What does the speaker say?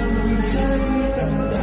Hallelujah.